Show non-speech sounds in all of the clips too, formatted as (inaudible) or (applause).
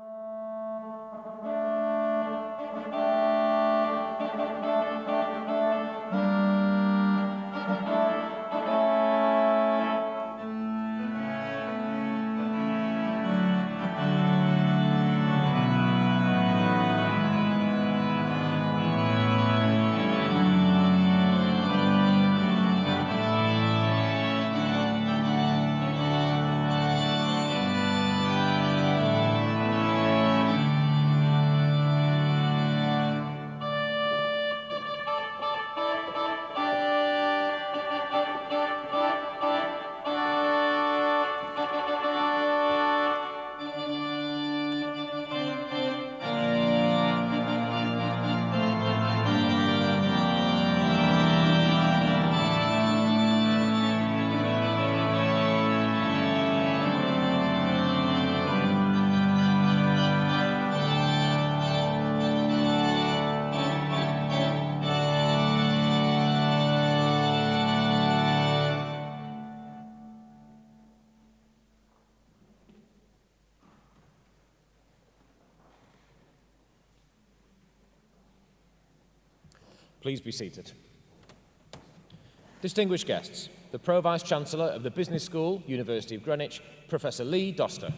Uh... Please be seated. Distinguished guests, the Pro-Vice Chancellor of the Business School, University of Greenwich, Professor Lee Doster.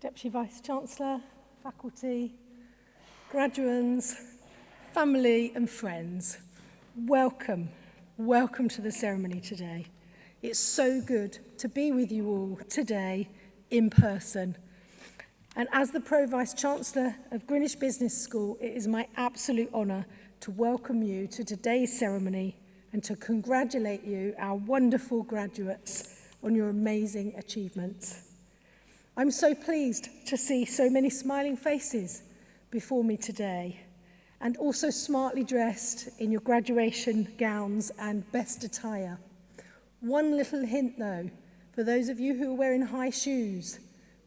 Deputy Vice Chancellor, faculty, graduands, family and friends, welcome, welcome to the ceremony today. It's so good to be with you all today in person. And as the Pro-Vice Chancellor of Greenwich Business School, it is my absolute honour to welcome you to today's ceremony and to congratulate you, our wonderful graduates, on your amazing achievements. I'm so pleased to see so many smiling faces before me today, and also smartly dressed in your graduation gowns and best attire. One little hint though, for those of you who are wearing high shoes,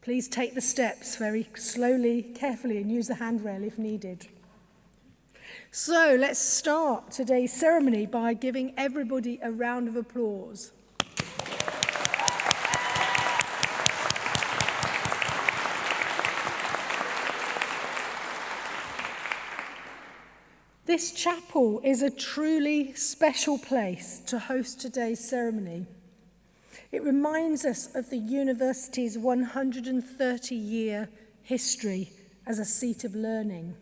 please take the steps very slowly, carefully, and use the handrail if needed. So let's start today's ceremony by giving everybody a round of applause. This chapel is a truly special place to host today's ceremony. It reminds us of the university's 130 year history as a seat of learning.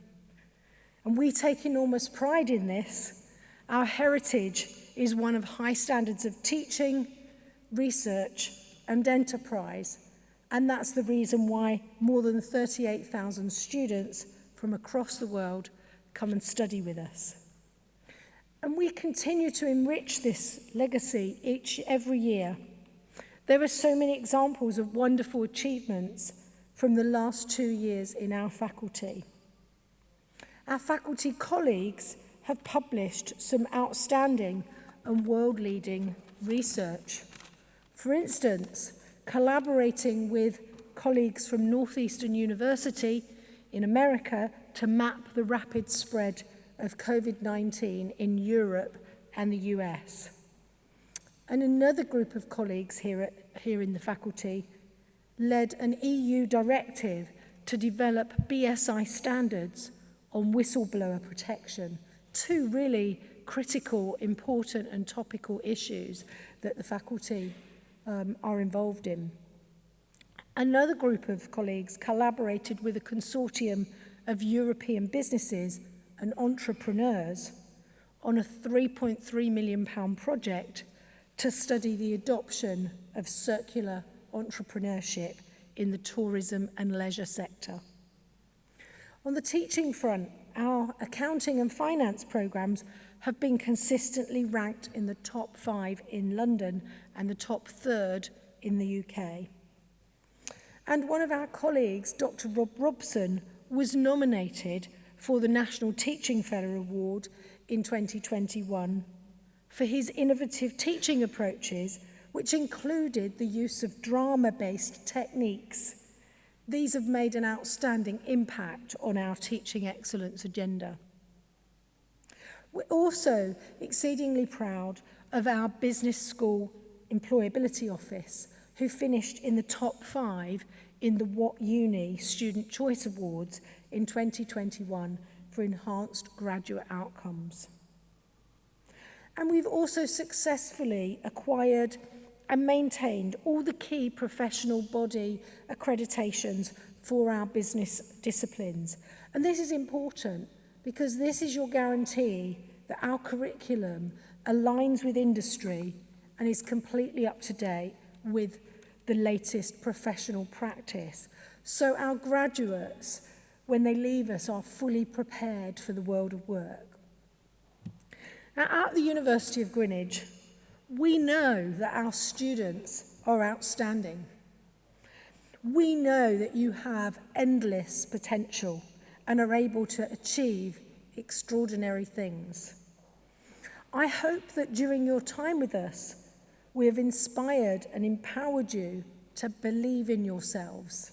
And we take enormous pride in this. Our heritage is one of high standards of teaching, research, and enterprise. And that's the reason why more than 38,000 students from across the world come and study with us. And we continue to enrich this legacy each every year. There are so many examples of wonderful achievements from the last two years in our faculty. Our faculty colleagues have published some outstanding and world-leading research. For instance, collaborating with colleagues from Northeastern University in America to map the rapid spread of COVID-19 in Europe and the US. And another group of colleagues here, at, here in the faculty led an EU directive to develop BSI standards on whistleblower protection, two really critical, important and topical issues that the faculty um, are involved in. Another group of colleagues collaborated with a consortium of European businesses and entrepreneurs on a 3.3 million pound project to study the adoption of circular entrepreneurship in the tourism and leisure sector. On the teaching front, our accounting and finance programs have been consistently ranked in the top five in London and the top third in the UK. And one of our colleagues, Dr. Rob Robson, was nominated for the National Teaching Fellow Award in 2021 for his innovative teaching approaches, which included the use of drama-based techniques. These have made an outstanding impact on our teaching excellence agenda. We're also exceedingly proud of our Business School Employability Office, who finished in the top five in the What Uni Student Choice Awards in 2021 for enhanced graduate outcomes. And we've also successfully acquired and maintained all the key professional body accreditations for our business disciplines. And this is important because this is your guarantee that our curriculum aligns with industry and is completely up to date with the latest professional practice. So our graduates, when they leave us, are fully prepared for the world of work. Now, at the University of Greenwich, we know that our students are outstanding. We know that you have endless potential and are able to achieve extraordinary things. I hope that during your time with us, we have inspired and empowered you to believe in yourselves.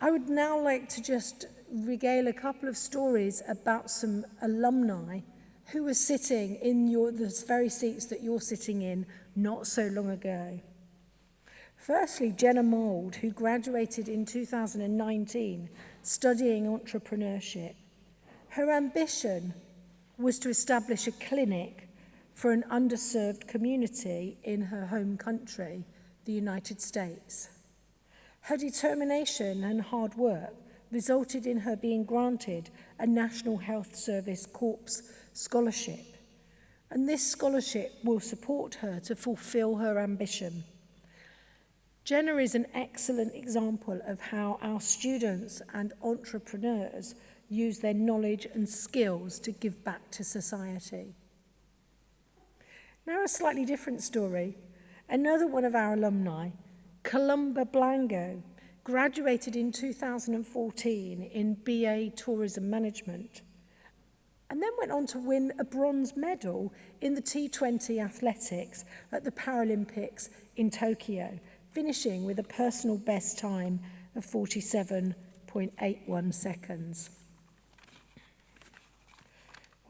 I would now like to just regale a couple of stories about some alumni who were sitting in your, the very seats that you're sitting in not so long ago. Firstly, Jenna Mould, who graduated in 2019 studying entrepreneurship. Her ambition was to establish a clinic for an underserved community in her home country, the United States. Her determination and hard work resulted in her being granted a National Health Service Corps scholarship. And this scholarship will support her to fulfill her ambition. Jenna is an excellent example of how our students and entrepreneurs use their knowledge and skills to give back to society. Now a slightly different story. Another one of our alumni, Columba Blango, graduated in 2014 in BA Tourism Management and then went on to win a bronze medal in the T20 athletics at the Paralympics in Tokyo, finishing with a personal best time of 47.81 seconds.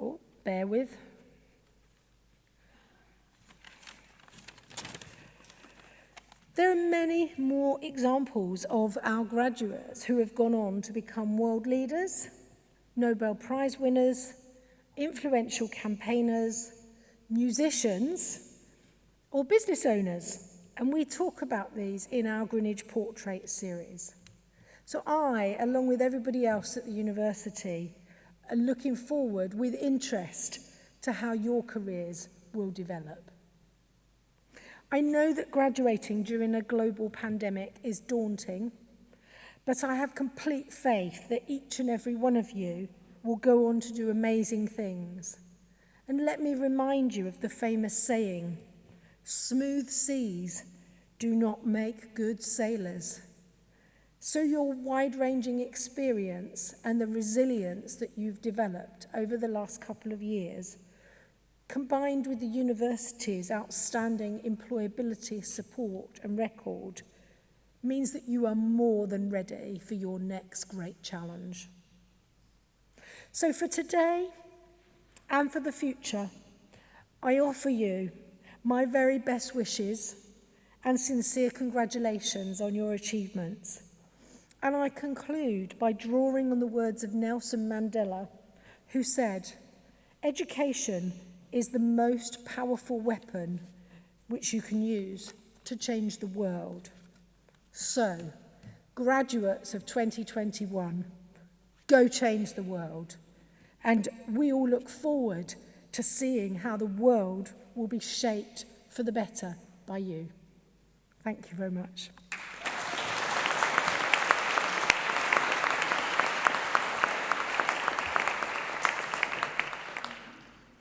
Oh, bear with. There are many more examples of our graduates who have gone on to become world leaders, Nobel Prize winners, influential campaigners, musicians, or business owners. And we talk about these in our Greenwich Portrait series. So I, along with everybody else at the university, are looking forward with interest to how your careers will develop. I know that graduating during a global pandemic is daunting, but I have complete faith that each and every one of you will go on to do amazing things. And let me remind you of the famous saying, smooth seas do not make good sailors. So your wide-ranging experience and the resilience that you've developed over the last couple of years combined with the university's outstanding employability support and record, means that you are more than ready for your next great challenge. So for today and for the future, I offer you my very best wishes and sincere congratulations on your achievements. And I conclude by drawing on the words of Nelson Mandela, who said, Education is the most powerful weapon which you can use to change the world. So, graduates of 2021, go change the world. And we all look forward to seeing how the world will be shaped for the better by you. Thank you very much.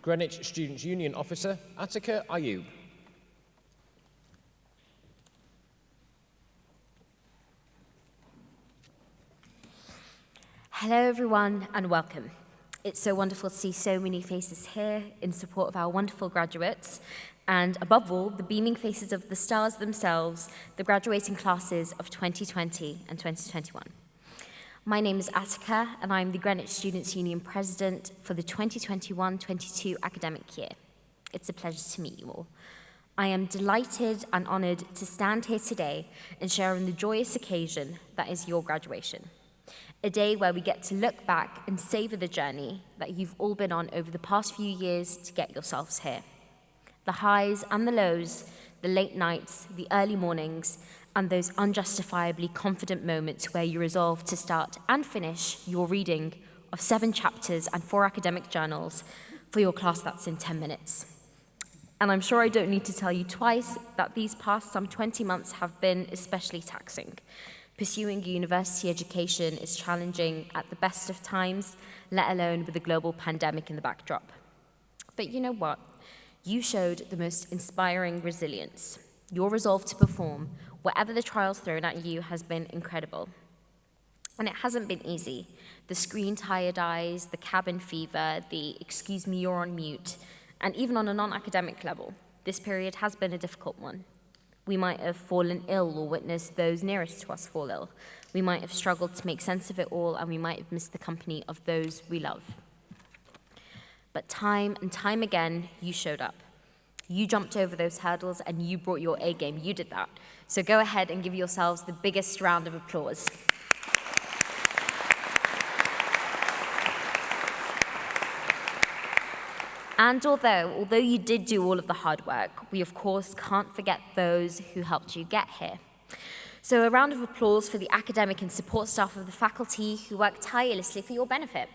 Greenwich Students' Union Officer, Attica Ayub. Hello, everyone, and welcome. It's so wonderful to see so many faces here in support of our wonderful graduates. and above all, the beaming faces of the stars themselves, the graduating classes of 2020 and 2021. My name is Attica, and I'm the Greenwich Students' Union President for the 2021-22 academic year. It's a pleasure to meet you all. I am delighted and honoured to stand here today and share in the joyous occasion that is your graduation. A day where we get to look back and savour the journey that you've all been on over the past few years to get yourselves here. The highs and the lows, the late nights, the early mornings, and those unjustifiably confident moments where you resolve to start and finish your reading of seven chapters and four academic journals for your class that's in 10 minutes. And I'm sure I don't need to tell you twice that these past some 20 months have been especially taxing. Pursuing university education is challenging at the best of times, let alone with a global pandemic in the backdrop. But you know what? You showed the most inspiring resilience. Your resolve to perform, whatever the trials thrown at you, has been incredible. And it hasn't been easy. The screen tired eyes, the cabin fever, the excuse me, you're on mute, and even on a non-academic level, this period has been a difficult one. We might have fallen ill or witnessed those nearest to us fall ill. We might have struggled to make sense of it all, and we might have missed the company of those we love. But time and time again, you showed up. You jumped over those hurdles and you brought your A game. You did that. So go ahead and give yourselves the biggest round of applause. And although, although you did do all of the hard work, we of course can't forget those who helped you get here. So a round of applause for the academic and support staff of the faculty who worked tirelessly for your benefit.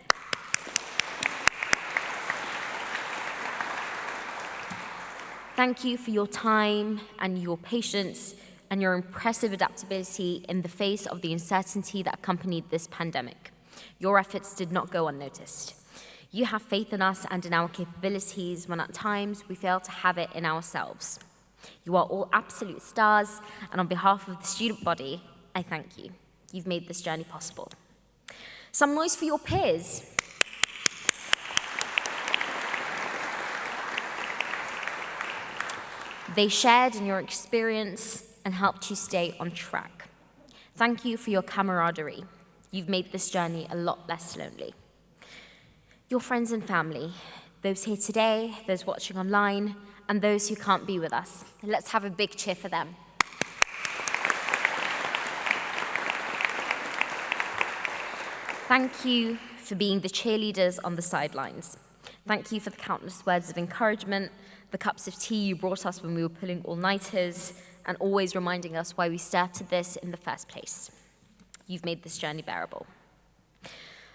Thank you for your time and your patience and your impressive adaptability in the face of the uncertainty that accompanied this pandemic. Your efforts did not go unnoticed. You have faith in us and in our capabilities when at times we fail to have it in ourselves. You are all absolute stars, and on behalf of the student body, I thank you. You've made this journey possible. Some noise for your peers. They shared in your experience and helped you stay on track. Thank you for your camaraderie. You've made this journey a lot less lonely your friends and family, those here today, those watching online, and those who can't be with us. Let's have a big cheer for them. Thank you for being the cheerleaders on the sidelines. Thank you for the countless words of encouragement, the cups of tea you brought us when we were pulling all-nighters, and always reminding us why we started this in the first place. You've made this journey bearable.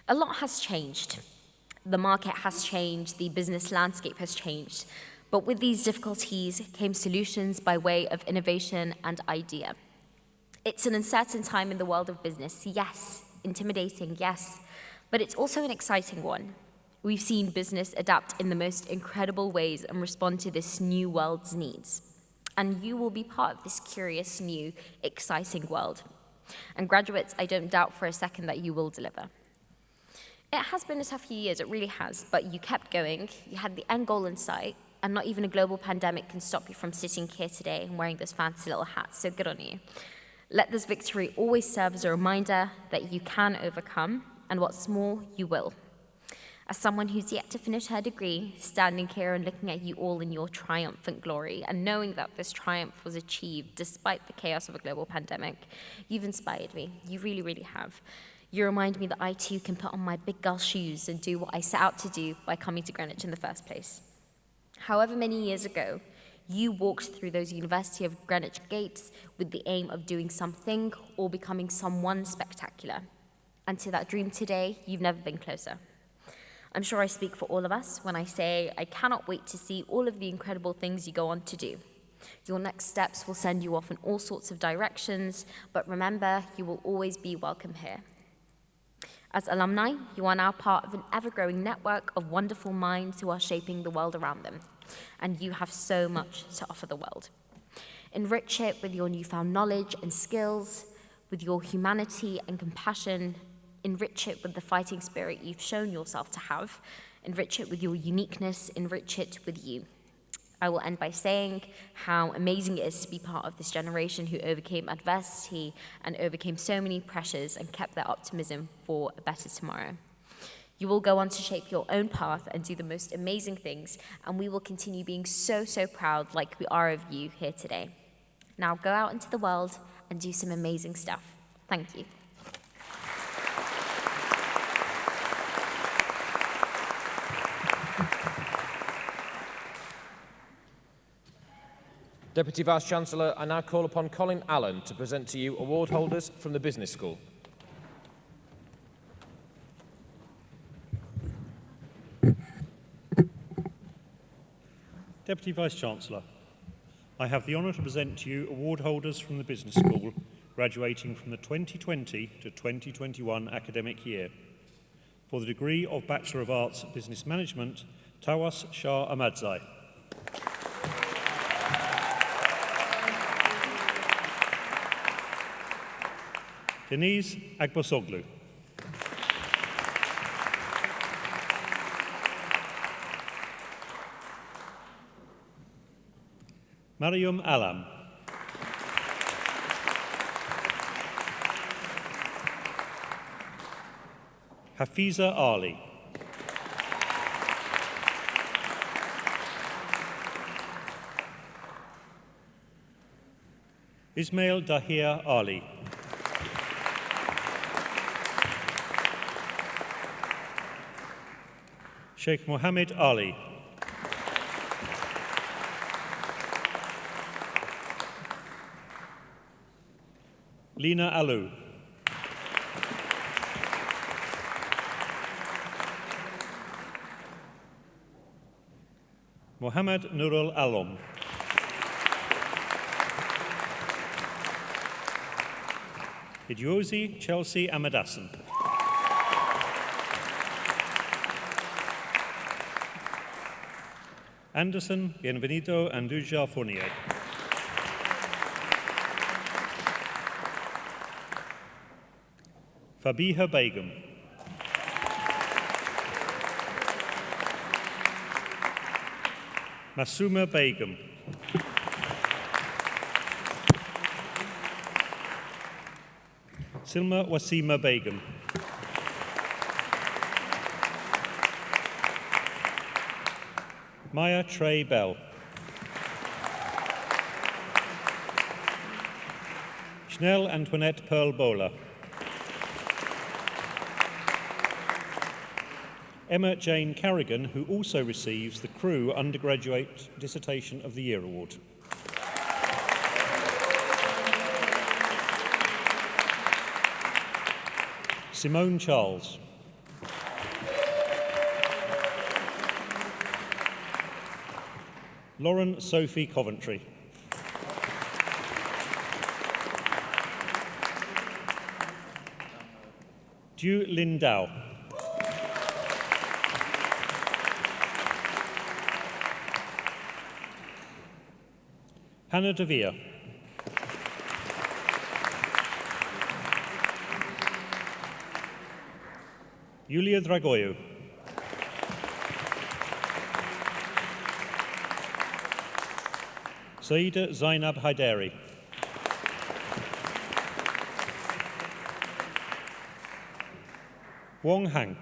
A lot has changed the market has changed, the business landscape has changed. But with these difficulties came solutions by way of innovation and idea. It's an uncertain time in the world of business, yes, intimidating, yes, but it's also an exciting one. We've seen business adapt in the most incredible ways and respond to this new world's needs. And you will be part of this curious, new, exciting world. And graduates, I don't doubt for a second that you will deliver. It has been a tough few years, it really has, but you kept going, you had the end goal in sight, and not even a global pandemic can stop you from sitting here today and wearing those fancy little hats, so good on you. Let this victory always serve as a reminder that you can overcome, and what's more, you will. As someone who's yet to finish her degree, standing here and looking at you all in your triumphant glory, and knowing that this triumph was achieved despite the chaos of a global pandemic, you've inspired me. You really, really have. You remind me that I too can put on my big girl shoes and do what I set out to do by coming to Greenwich in the first place. However many years ago, you walked through those University of Greenwich gates with the aim of doing something or becoming someone spectacular. And to that dream today, you've never been closer. I'm sure I speak for all of us when I say I cannot wait to see all of the incredible things you go on to do. Your next steps will send you off in all sorts of directions, but remember, you will always be welcome here. As alumni, you are now part of an ever-growing network of wonderful minds who are shaping the world around them, and you have so much to offer the world. Enrich it with your newfound knowledge and skills, with your humanity and compassion, enrich it with the fighting spirit you've shown yourself to have, enrich it with your uniqueness, enrich it with you. I will end by saying how amazing it is to be part of this generation who overcame adversity and overcame so many pressures and kept their optimism for a better tomorrow. You will go on to shape your own path and do the most amazing things, and we will continue being so, so proud like we are of you here today. Now go out into the world and do some amazing stuff. Thank you. Deputy Vice-Chancellor, I now call upon Colin Allen to present to you award holders from the Business School. Deputy Vice-Chancellor, I have the honour to present to you award holders from the Business School graduating from the 2020 to 2021 academic year. For the degree of Bachelor of Arts Business Management, Tawas Shah Ahmadzai. Denise Agbosoglu. Mariam Alam. Hafiza Ali. Ismail Dahir Ali. Sheikh Mohammed Ali. Lina Alou. Mohammed Nurul Alom. Idiosi Chelsea Amadasan. Anderson Bienvenido Anduja Fournier. Fabiha Begum. Masuma Begum. Silma Wasima Begum. Maya Trey Bell. Schnell Antoinette Pearl Bowler. Emma Jane Carrigan, who also receives the Crew Undergraduate Dissertation of the Year Award. Simone Charles. Lauren Sophie Coventry. Du Lindau. Hannah De Vere. Yulia Dragoiu. Saida Zainab Haidari. Wong Hang.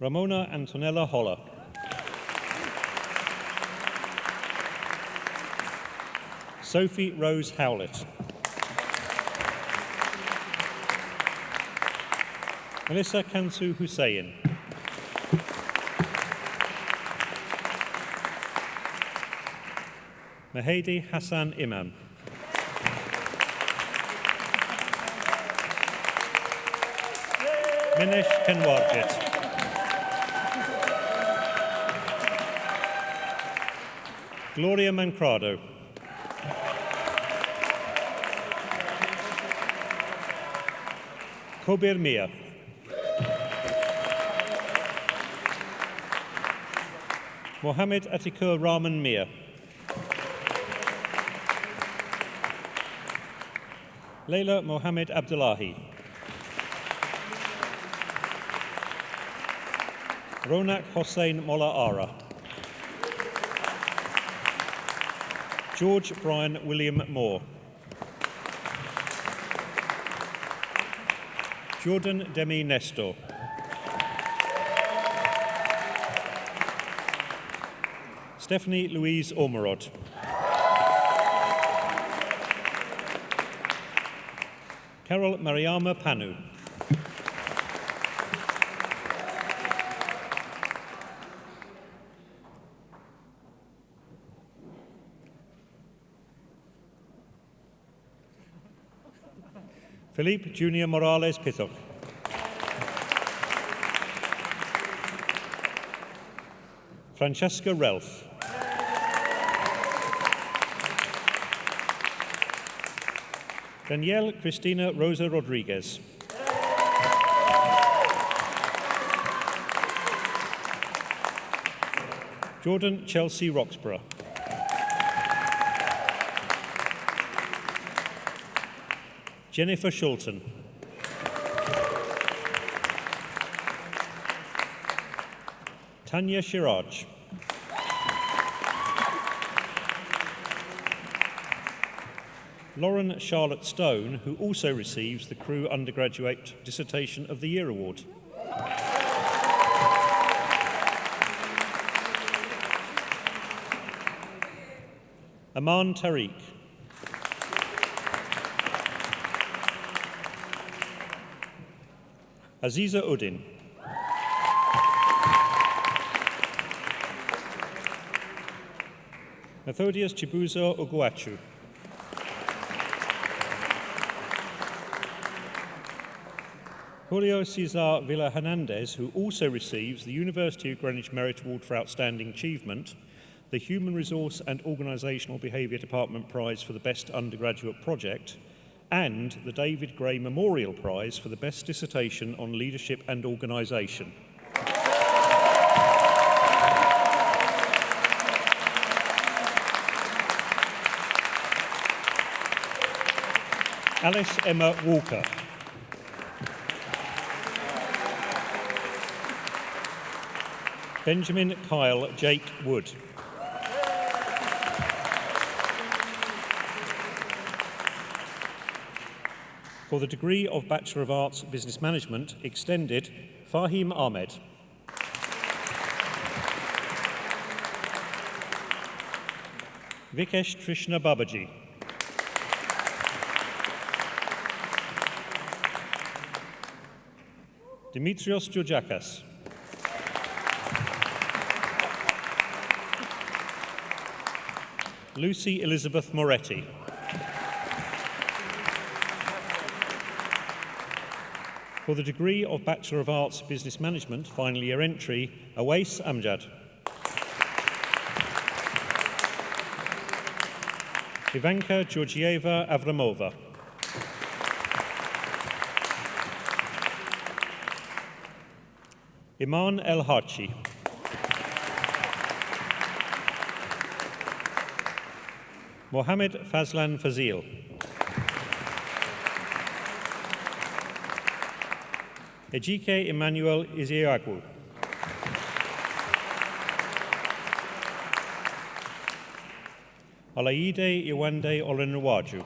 Ramona Antonella Holler. Sophie Rose Howlett. Melissa Kansu Hussein. Mahedi Hassan Imam. Minish Kenwarjit. Gloria Mancrado. Kobir Mia. Mohammed Atikur Rahman Mir. Leila Mohammed Abdullahi. Ronak Hossein Mola Ara. George Brian William Moore. Jordan Demi Nestor. Stephanie Louise Ormerod. Carol Mariama Panu. Felipe Junior Morales Pithok. Francesca Relf. Danielle Cristina Rosa Rodriguez. Jordan Chelsea Roxburgh. Jennifer Shulton. Tanya Shiraj. Lauren Charlotte Stone, who also receives the Crew Undergraduate Dissertation of the Year Award. Aman Tariq. Aziza Uddin. Methodius Chibuzo Oguachu. Julio Cesar Villa Hernandez, who also receives the University of Greenwich Merit Award for Outstanding Achievement, the Human Resource and Organisational Behaviour Department Prize for the Best Undergraduate Project, and the David Gray Memorial Prize for the Best Dissertation on Leadership and Organisation. Alice Emma Walker. Benjamin Kyle Jake Wood. For the degree of Bachelor of Arts Business Management, extended, Fahim Ahmed. Vikesh Trishna Babaji. Dimitrios Georgiakas. Lucy Elizabeth Moretti. For the degree of Bachelor of Arts Business Management, final year entry, Awais Amjad. Ivanka Georgieva Avramova. Iman El-Hachi. Mohammed Fazlan Fazil. Ejike Emmanuel Iziagu. Alaide Iwande Olenwaju.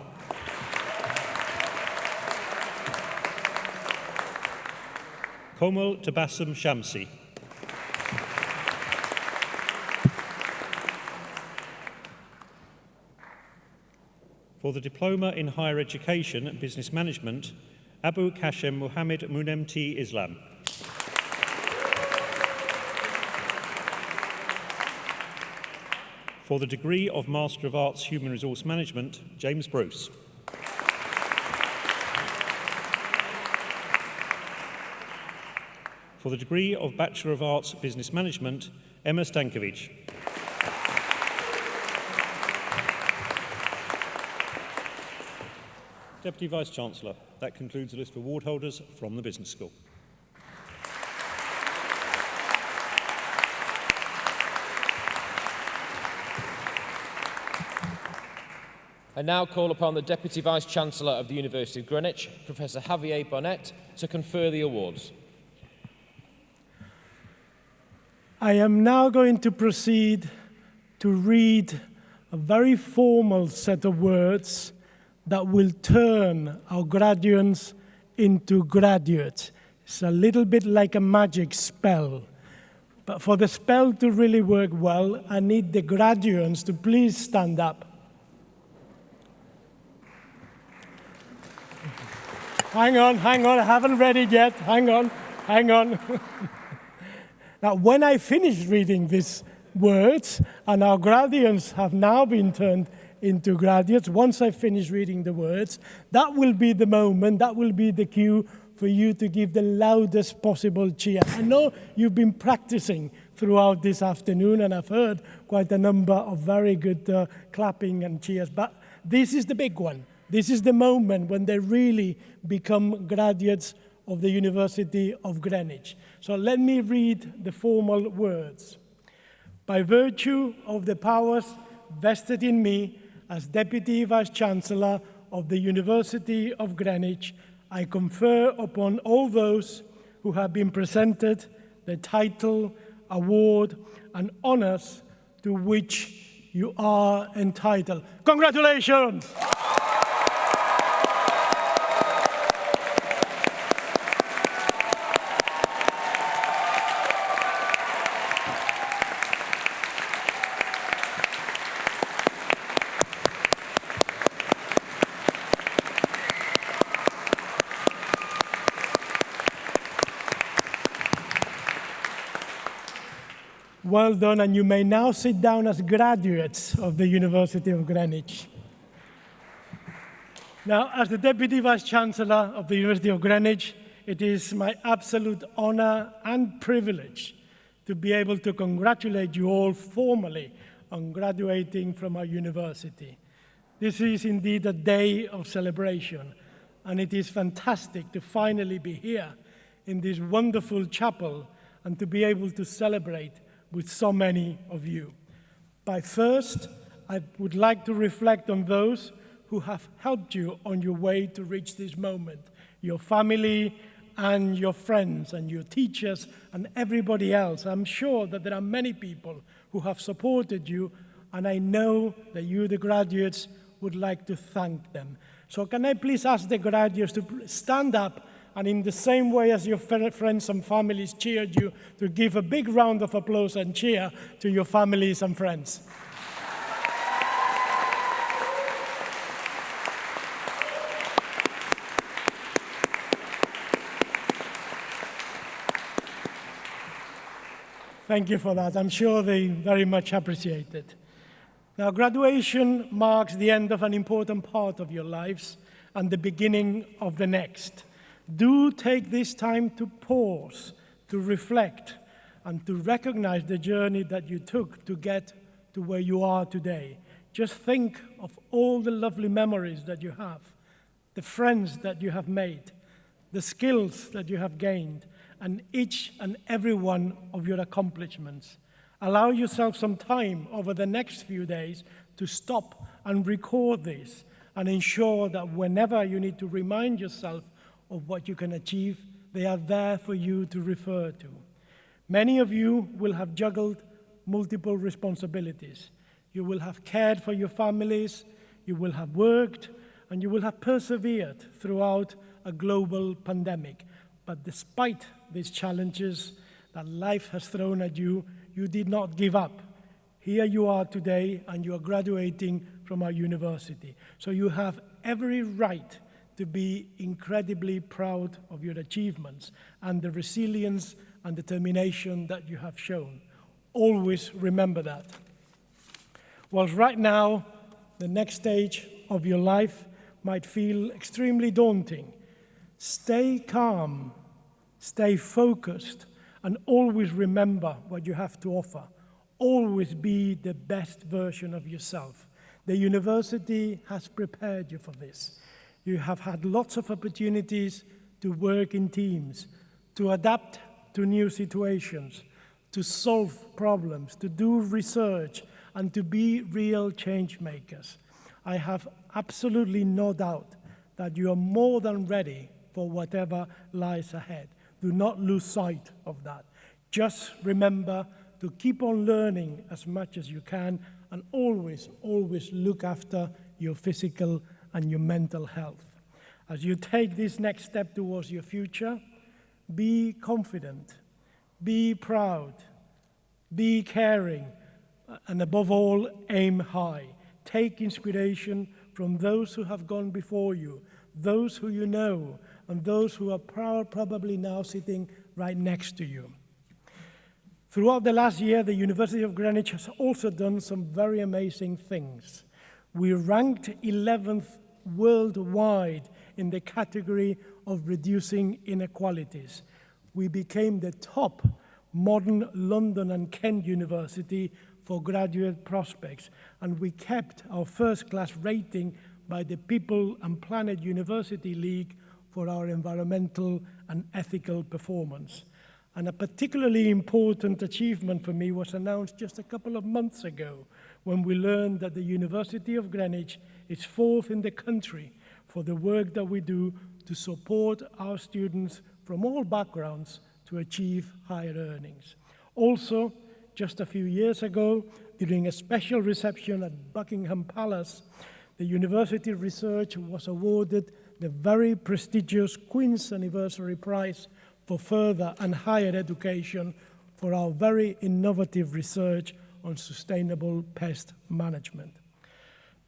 Komal Tabassum Shamsi. For the Diploma in Higher Education and Business Management, Abu Kashem Muhammad Munemti Islam. For the degree of Master of Arts Human Resource Management, James Bruce. For the degree of Bachelor of Arts Business Management, Emma Stankovic. Deputy Vice-Chancellor, that concludes the list of award holders from the Business School. I now call upon the Deputy Vice-Chancellor of the University of Greenwich, Professor Javier Bonet, to confer the awards. I am now going to proceed to read a very formal set of words that will turn our graduates into graduates. It's a little bit like a magic spell. But for the spell to really work well, I need the graduates to please stand up. Hang on, hang on, I haven't read it yet. Hang on, hang on. (laughs) now, when I finish reading these words, and our graduates have now been turned into graduates, once I finish reading the words, that will be the moment, that will be the cue for you to give the loudest possible cheer. I know you've been practicing throughout this afternoon, and I've heard quite a number of very good uh, clapping and cheers, but this is the big one. This is the moment when they really become graduates of the University of Greenwich. So let me read the formal words. By virtue of the powers vested in me as Deputy Vice-Chancellor of the University of Greenwich, I confer upon all those who have been presented the title, award, and honours to which you are entitled. Congratulations! Well done, and you may now sit down as graduates of the University of Greenwich. Now, as the Deputy Vice-Chancellor of the University of Greenwich, it is my absolute honor and privilege to be able to congratulate you all formally on graduating from our university. This is indeed a day of celebration, and it is fantastic to finally be here in this wonderful chapel and to be able to celebrate with so many of you. But first, I would like to reflect on those who have helped you on your way to reach this moment, your family and your friends and your teachers and everybody else. I'm sure that there are many people who have supported you, and I know that you, the graduates, would like to thank them. So can I please ask the graduates to stand up and in the same way as your friends and families cheered you, to give a big round of applause and cheer to your families and friends. Thank you for that. I'm sure they very much appreciate it. Now, graduation marks the end of an important part of your lives and the beginning of the next do take this time to pause, to reflect, and to recognize the journey that you took to get to where you are today. Just think of all the lovely memories that you have, the friends that you have made, the skills that you have gained, and each and every one of your accomplishments. Allow yourself some time over the next few days to stop and record this and ensure that whenever you need to remind yourself of what you can achieve. They are there for you to refer to. Many of you will have juggled multiple responsibilities. You will have cared for your families, you will have worked, and you will have persevered throughout a global pandemic. But despite these challenges that life has thrown at you, you did not give up. Here you are today, and you are graduating from our university. So you have every right to be incredibly proud of your achievements and the resilience and determination that you have shown. Always remember that. Whilst right now, the next stage of your life might feel extremely daunting, stay calm, stay focused, and always remember what you have to offer. Always be the best version of yourself. The university has prepared you for this. You have had lots of opportunities to work in teams, to adapt to new situations, to solve problems, to do research, and to be real change makers. I have absolutely no doubt that you are more than ready for whatever lies ahead. Do not lose sight of that. Just remember to keep on learning as much as you can and always, always look after your physical and your mental health. As you take this next step towards your future, be confident, be proud, be caring, and above all, aim high. Take inspiration from those who have gone before you, those who you know, and those who are probably now sitting right next to you. Throughout the last year, the University of Greenwich has also done some very amazing things. We ranked 11th worldwide in the category of reducing inequalities. We became the top modern London and Kent University for graduate prospects, and we kept our first class rating by the People and Planet University League for our environmental and ethical performance. And a particularly important achievement for me was announced just a couple of months ago when we learned that the University of Greenwich is fourth in the country for the work that we do to support our students from all backgrounds to achieve higher earnings. Also, just a few years ago, during a special reception at Buckingham Palace, the university of research was awarded the very prestigious Queen's Anniversary Prize for further and higher education for our very innovative research on sustainable pest management.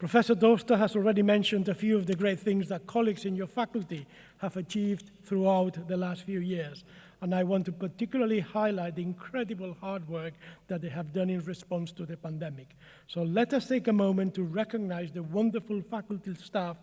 Professor Doster has already mentioned a few of the great things that colleagues in your faculty have achieved throughout the last few years. And I want to particularly highlight the incredible hard work that they have done in response to the pandemic. So let us take a moment to recognize the wonderful faculty staff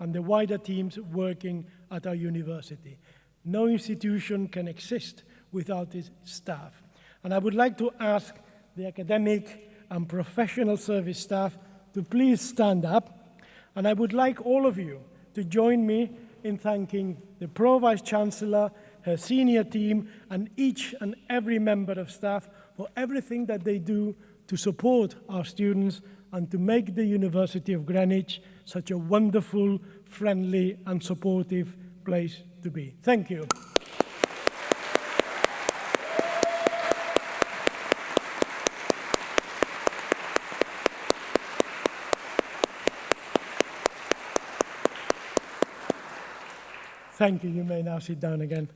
and the wider teams working at our university. No institution can exist without its staff. And I would like to ask the academic and professional service staff to please stand up. And I would like all of you to join me in thanking the Pro Vice Chancellor, her senior team, and each and every member of staff for everything that they do to support our students and to make the University of Greenwich such a wonderful, friendly, and supportive place to be. Thank you. Thank you. You may now sit down again.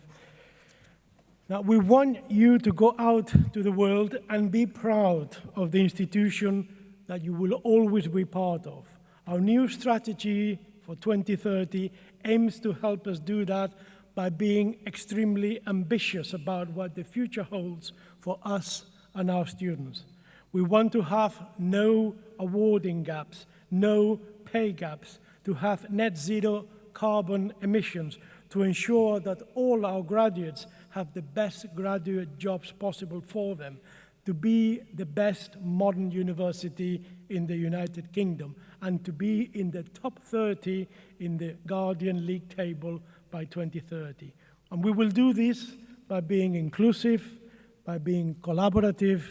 Now, we want you to go out to the world and be proud of the institution that you will always be part of. Our new strategy for 2030 aims to help us do that by being extremely ambitious about what the future holds for us and our students. We want to have no awarding gaps, no pay gaps, to have net zero carbon emissions, to ensure that all our graduates have the best graduate jobs possible for them, to be the best modern university in the United Kingdom, and to be in the top 30 in the Guardian League table by 2030. And we will do this by being inclusive, by being collaborative,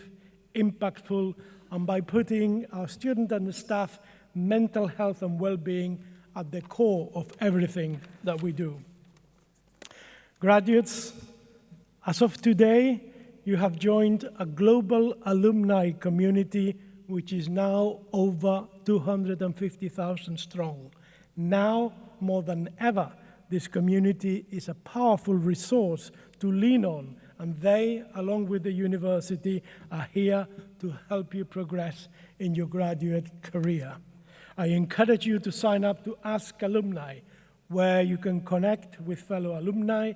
impactful, and by putting our student and the staff mental health and well-being at the core of everything that we do. Graduates, as of today, you have joined a global alumni community which is now over 250,000 strong. Now, more than ever, this community is a powerful resource to lean on, and they, along with the university, are here to help you progress in your graduate career. I encourage you to sign up to Ask Alumni, where you can connect with fellow alumni,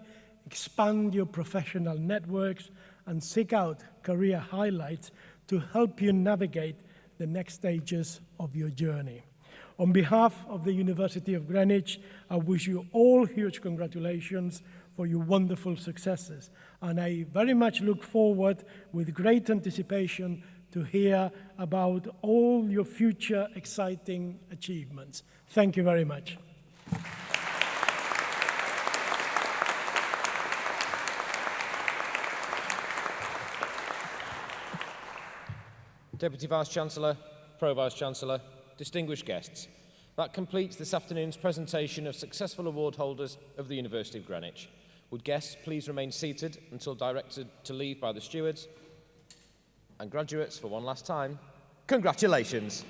expand your professional networks, and seek out career highlights to help you navigate the next stages of your journey. On behalf of the University of Greenwich, I wish you all huge congratulations for your wonderful successes. And I very much look forward with great anticipation to hear about all your future exciting achievements. Thank you very much. Deputy Vice-Chancellor, Pro-Vice-Chancellor, distinguished guests, that completes this afternoon's presentation of successful award holders of the University of Greenwich. Would guests please remain seated until directed to leave by the stewards And graduates, for one last time, congratulations.